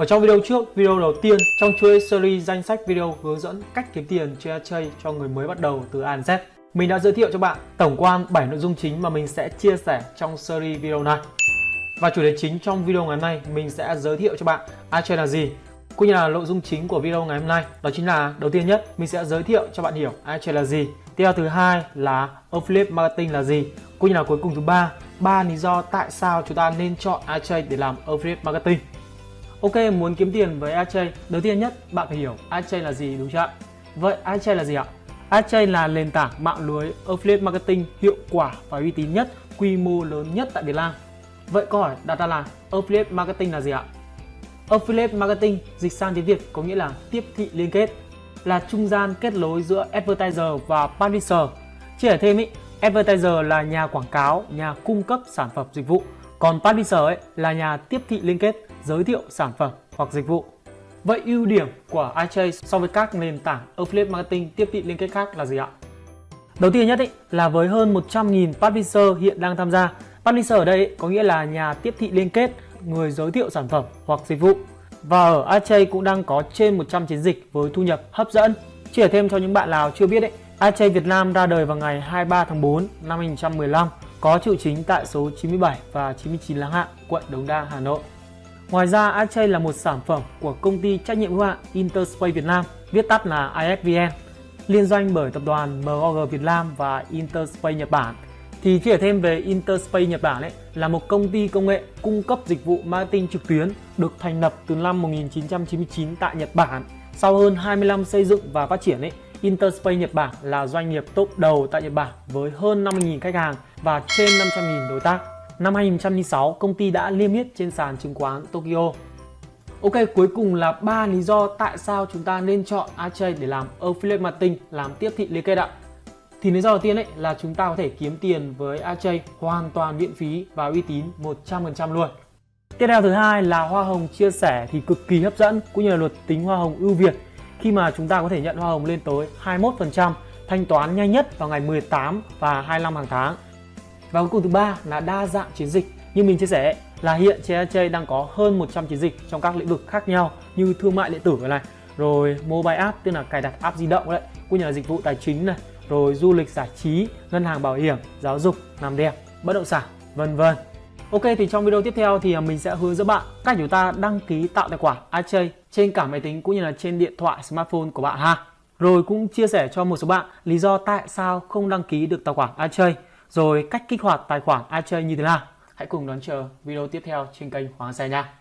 Ở trong video trước, video đầu tiên trong chuỗi series danh sách video hướng dẫn cách kiếm tiền trên chơi cho người mới bắt đầu từ A Z. Mình đã giới thiệu cho bạn tổng quan 7 nội dung chính mà mình sẽ chia sẻ trong series video này. Và chủ đề chính trong video ngày hôm nay mình sẽ giới thiệu cho bạn AJ là gì cũng như là nội dung chính của video ngày hôm nay đó chính là đầu tiên nhất mình sẽ giới thiệu cho bạn hiểu AJ là gì tiếp theo thứ hai là affiliate marketing là gì cũng như là cuối cùng thứ ba ba lý do tại sao chúng ta nên chọn AJ để làm affiliate marketing Ok, muốn kiếm tiền với AdChain đầu tiên nhất bạn phải hiểu AdChain là gì đúng chưa ạ? Vậy AdChain là gì ạ? AdChain là nền tảng mạng lưới affiliate marketing hiệu quả và uy tín nhất, quy mô lớn nhất tại Việt Nam. Vậy câu hỏi đặt ra là affiliate marketing là gì ạ? Affiliate marketing dịch sang tiếng Việt có nghĩa là tiếp thị liên kết, là trung gian kết nối giữa advertiser và publisher. Chia sẻ thêm ý, advertiser là nhà quảng cáo, nhà cung cấp sản phẩm dịch vụ, còn publisher ấy là nhà tiếp thị liên kết giới thiệu sản phẩm hoặc dịch vụ. Vậy ưu điểm của iChase so với các nền tảng affiliate marketing tiếp thị liên kết khác là gì ạ? Đầu tiên nhất ý, là với hơn 100.000 publisher hiện đang tham gia. Publisher ở đây có nghĩa là nhà tiếp thị liên kết, người giới thiệu sản phẩm hoặc dịch vụ. Và ở iChase cũng đang có trên 100 chiến dịch với thu nhập hấp dẫn. Chia thêm cho những bạn nào chưa biết ấy, iChase Việt Nam ra đời vào ngày 23 tháng 4 năm 2015, có trụ chính tại số 97 và 99 Láng Hạ, quận Đống Đa, Hà Nội. Ngoài ra, Archay là một sản phẩm của công ty trách nhiệm hữu hạn Interspace Việt Nam, viết tắt là ISVN, liên doanh bởi tập đoàn MOG Việt Nam và Interspace Nhật Bản. Thì chia thêm về Interspace Nhật Bản ấy là một công ty công nghệ cung cấp dịch vụ marketing trực tuyến được thành lập từ năm 1999 tại Nhật Bản. Sau hơn 20 năm xây dựng và phát triển ấy, Interspace Nhật Bản là doanh nghiệp top đầu tại Nhật Bản với hơn 50.000 khách hàng và trên 500.000 đối tác. Năm 2006, công ty đã niêm yết trên sàn chứng khoán Tokyo. Ok, cuối cùng là ba lý do tại sao chúng ta nên chọn AJ để làm affiliate marketing, làm tiếp thị liên kết ạ. Thì lý do đầu tiên ấy là chúng ta có thể kiếm tiền với AJ hoàn toàn miễn phí và uy tín 100% luôn. Tiếp theo thứ hai là hoa hồng chia sẻ thì cực kỳ hấp dẫn cũng như là luật tính hoa hồng ưu việt khi mà chúng ta có thể nhận hoa hồng lên tới 21% thanh toán nhanh nhất vào ngày 18 và 25 hàng tháng và cuối cùng thứ ba là đa dạng chiến dịch. Như mình chia sẻ là hiện trên đang có hơn 100 chiến dịch trong các lĩnh vực khác nhau như thương mại điện tử này, rồi mobile app tức là cài đặt app di động đấy, cũng như là dịch vụ tài chính này, rồi du lịch giải trí, ngân hàng bảo hiểm, giáo dục, làm đẹp, bất động sản, vân vân. Ok thì trong video tiếp theo thì à, mình sẽ hướng dẫn bạn cách chúng ta đăng ký tạo tài khoản AJ trên cả máy tính cũng như là trên điện thoại smartphone của bạn ha. Rồi cũng chia sẻ cho một số bạn lý do tại sao không đăng ký được tài khoản AJ rồi cách kích hoạt tài khoản iChain như thế nào. Hãy cùng đón chờ video tiếp theo trên kênh Hoàng Xe nha.